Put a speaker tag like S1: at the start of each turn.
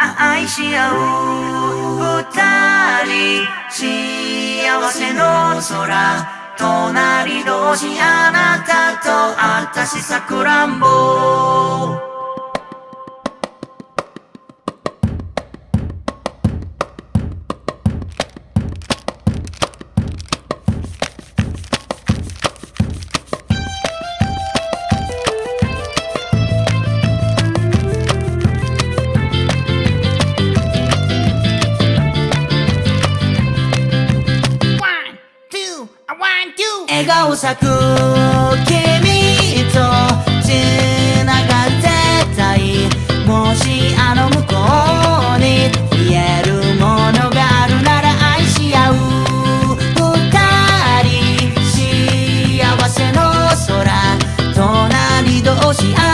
S1: 愛し合う二人幸せの空隣同士あなたと私さくらんぼ。笑顔咲く君と繋がってたいもしあの向こうに言えるものがあるなら愛し合う二人幸せの空隣同士